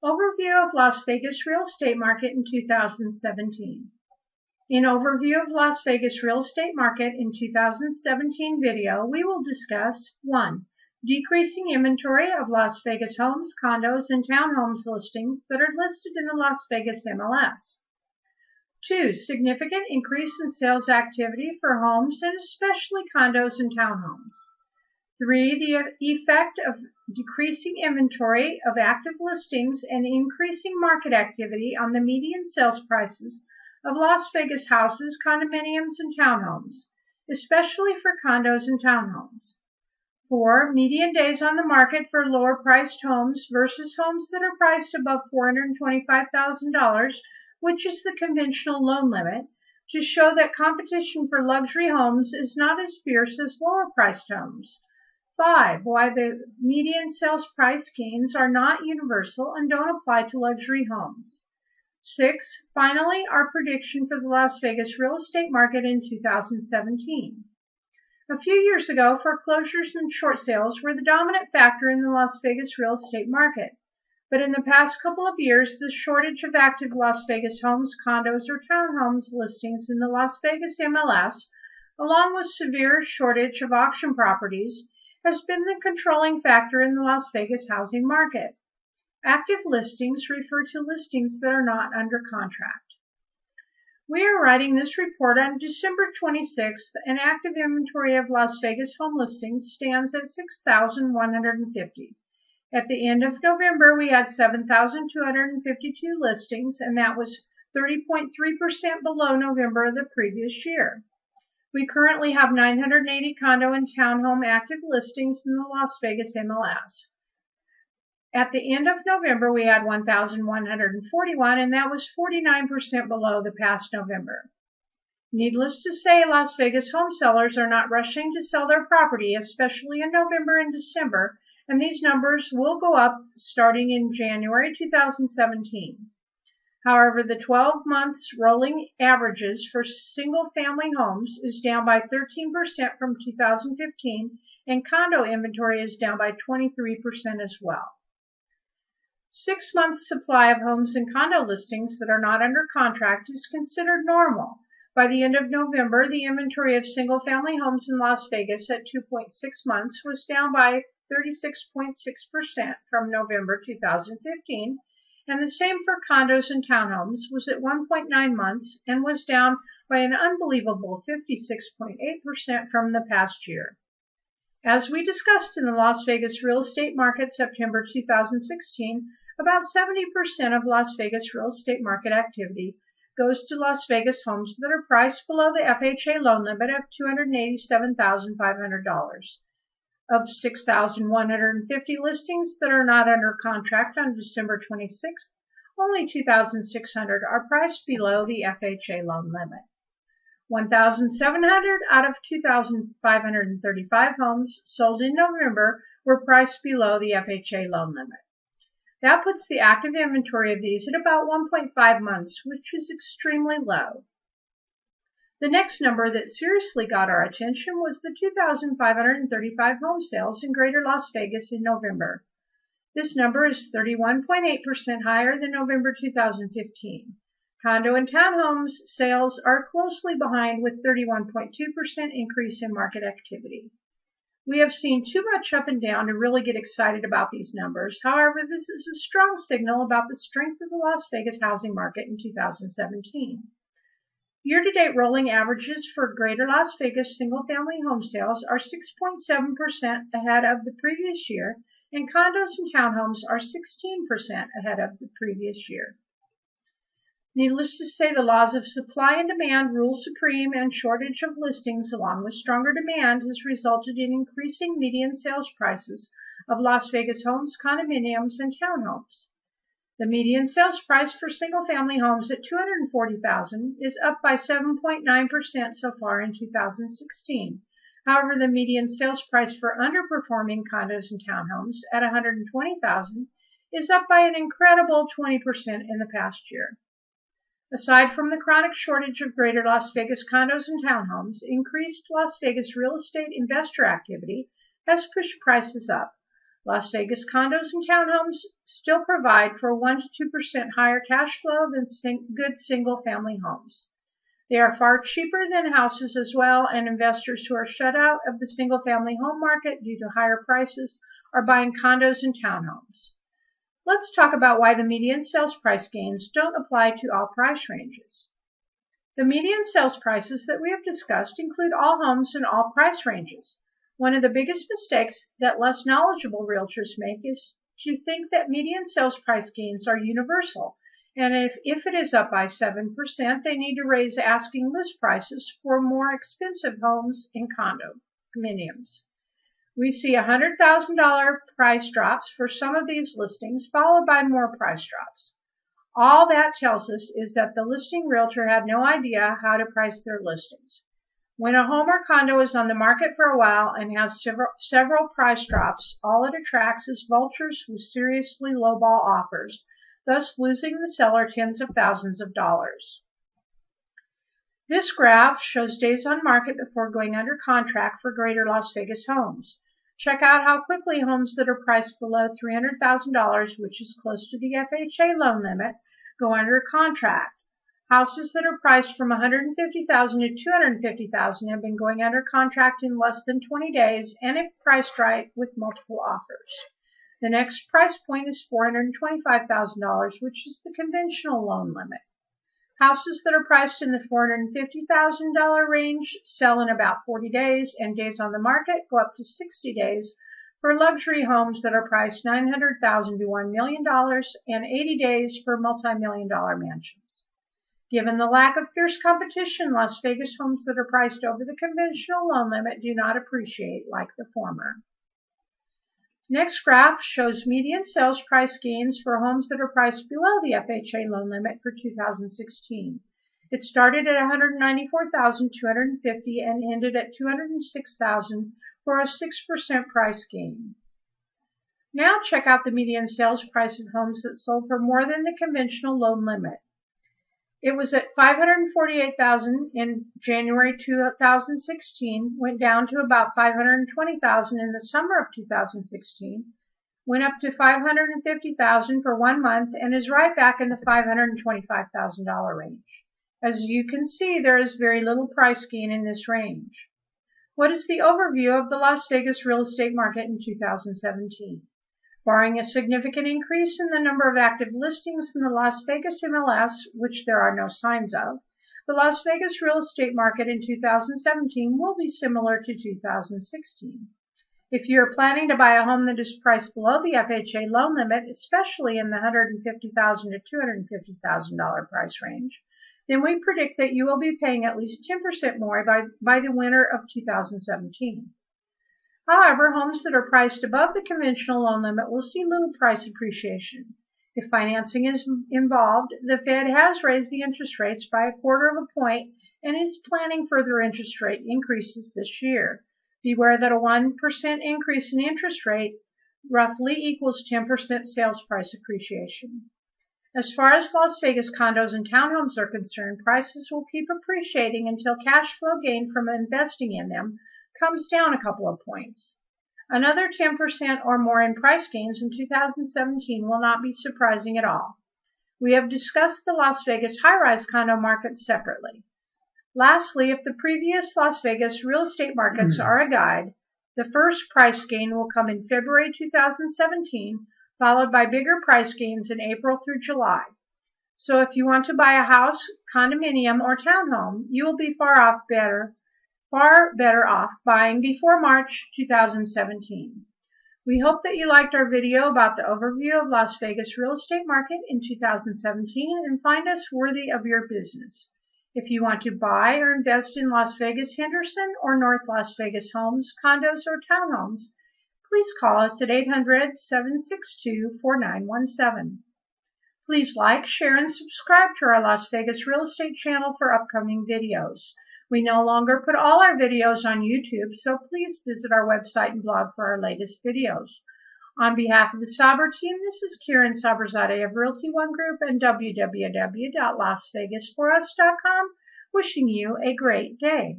Overview of Las Vegas real estate market in 2017. In Overview of Las Vegas real estate market in 2017 video, we will discuss 1. Decreasing inventory of Las Vegas homes, condos, and townhomes listings that are listed in the Las Vegas MLS. 2. Significant increase in sales activity for homes and especially condos and townhomes. 3. The effect of decreasing inventory of active listings and increasing market activity on the median sales prices of Las Vegas houses, condominiums, and townhomes, especially for condos and townhomes. 4. Median days on the market for lower priced homes versus homes that are priced above $425,000, which is the conventional loan limit, to show that competition for luxury homes is not as fierce as lower priced homes. 5. Why the median sales price gains are not universal and don't apply to luxury homes. 6. Finally, our prediction for the Las Vegas real estate market in 2017. A few years ago, foreclosures and short sales were the dominant factor in the Las Vegas real estate market. But in the past couple of years, the shortage of active Las Vegas homes, condos, or townhomes listings in the Las Vegas MLS, along with severe shortage of auction properties, has been the controlling factor in the Las Vegas housing market. Active listings refer to listings that are not under contract. We are writing this report on December 26th. and active inventory of Las Vegas home listings stands at 6,150. At the end of November, we had 7,252 listings, and that was 30.3% below November of the previous year. We currently have 980 condo and townhome active listings in the Las Vegas MLS. At the end of November, we had 1,141, and that was 49% below the past November. Needless to say, Las Vegas home sellers are not rushing to sell their property, especially in November and December, and these numbers will go up starting in January 2017. However, the 12 months rolling averages for single family homes is down by 13% from 2015 and condo inventory is down by 23% as well. Six months supply of homes and condo listings that are not under contract is considered normal. By the end of November, the inventory of single family homes in Las Vegas at 2.6 months was down by 36.6% from November 2015 and the same for condos and townhomes was at 1.9 months and was down by an unbelievable 56.8% from the past year. As we discussed in the Las Vegas real estate market September 2016, about 70% of Las Vegas real estate market activity goes to Las Vegas homes that are priced below the FHA loan limit of $287,500. Of 6,150 listings that are not under contract on December 26th, only 2,600 are priced below the FHA loan limit. 1,700 out of 2,535 homes sold in November were priced below the FHA loan limit. That puts the active inventory of these at about 1.5 months, which is extremely low. The next number that seriously got our attention was the 2,535 home sales in Greater Las Vegas in November. This number is 31.8% higher than November 2015. Condo and townhomes sales are closely behind with 31.2% increase in market activity. We have seen too much up and down to really get excited about these numbers. However, this is a strong signal about the strength of the Las Vegas housing market in 2017. Year-to-date rolling averages for Greater Las Vegas single-family home sales are 6.7% ahead of the previous year, and condos and townhomes are 16% ahead of the previous year. Needless to say, the laws of supply and demand rule supreme, and shortage of listings along with stronger demand has resulted in increasing median sales prices of Las Vegas homes, condominiums, and townhomes. The median sales price for single-family homes at 240,000 is up by 7.9% so far in 2016. However, the median sales price for underperforming condos and townhomes at 120,000 is up by an incredible 20% in the past year. Aside from the chronic shortage of greater Las Vegas condos and townhomes, increased Las Vegas real estate investor activity has pushed prices up. Las Vegas condos and townhomes still provide for 1 to 2% higher cash flow than sing good single family homes. They are far cheaper than houses as well, and investors who are shut out of the single family home market due to higher prices are buying condos and townhomes. Let's talk about why the median sales price gains don't apply to all price ranges. The median sales prices that we have discussed include all homes in all price ranges. One of the biggest mistakes that less knowledgeable realtors make is to think that median sales price gains are universal, and if, if it is up by 7%, they need to raise asking list prices for more expensive homes and condominiums. We see $100,000 price drops for some of these listings, followed by more price drops. All that tells us is that the listing realtor had no idea how to price their listings. When a home or condo is on the market for a while and has several, price drops, all it attracts is vultures who seriously lowball offers, thus losing the seller tens of thousands of dollars. This graph shows days on market before going under contract for greater Las Vegas homes. Check out how quickly homes that are priced below $300,000, which is close to the FHA loan limit, go under contract. Houses that are priced from 150,000 to 250,000 have been going under contract in less than 20 days and if priced right with multiple offers. The next price point is $425,000, which is the conventional loan limit. Houses that are priced in the $450,000 range sell in about 40 days and days on the market go up to 60 days for luxury homes that are priced 900,000 to $1 million and 80 days for multi-million dollar mansions. Given the lack of fierce competition, Las Vegas homes that are priced over the conventional loan limit do not appreciate like the former. Next graph shows median sales price gains for homes that are priced below the FHA loan limit for 2016. It started at 194,250 and ended at 206,000 for a 6% price gain. Now check out the median sales price of homes that sold for more than the conventional loan limit. It was at 548,000 in January 2016, went down to about 520,000 in the summer of 2016, went up to 550,000 for one month, and is right back in the $525,000 range. As you can see, there is very little price gain in this range. What is the overview of the Las Vegas real estate market in 2017? Barring a significant increase in the number of active listings in the Las Vegas MLS, which there are no signs of, the Las Vegas real estate market in 2017 will be similar to 2016. If you're planning to buy a home that is priced below the FHA loan limit, especially in the $150,000 to $250,000 price range, then we predict that you will be paying at least 10% more by, by the winter of 2017. However, homes that are priced above the conventional loan limit will see little price appreciation. If financing is involved, the Fed has raised the interest rates by a quarter of a point and is planning further interest rate increases this year. Beware that a 1% increase in interest rate roughly equals 10% sales price appreciation. As far as Las Vegas condos and townhomes are concerned, prices will keep appreciating until cash flow gain from investing in them comes down a couple of points. Another 10% or more in price gains in 2017 will not be surprising at all. We have discussed the Las Vegas high-rise condo market separately. Lastly, if the previous Las Vegas real estate markets hmm. are a guide, the first price gain will come in February 2017, followed by bigger price gains in April through July. So if you want to buy a house, condominium, or townhome, you will be far off better far better off buying before March 2017. We hope that you liked our video about the overview of Las Vegas real estate market in 2017 and find us worthy of your business. If you want to buy or invest in Las Vegas Henderson or North Las Vegas homes, condos, or townhomes, please call us at 800-762-4917. Please like, share, and subscribe to our Las Vegas real estate channel for upcoming videos. We no longer put all our videos on YouTube, so please visit our website and blog for our latest videos. On behalf of the Saber team, this is Kieran Saberzadeh of Realty One Group and www.lasvegasforus.com, wishing you a great day.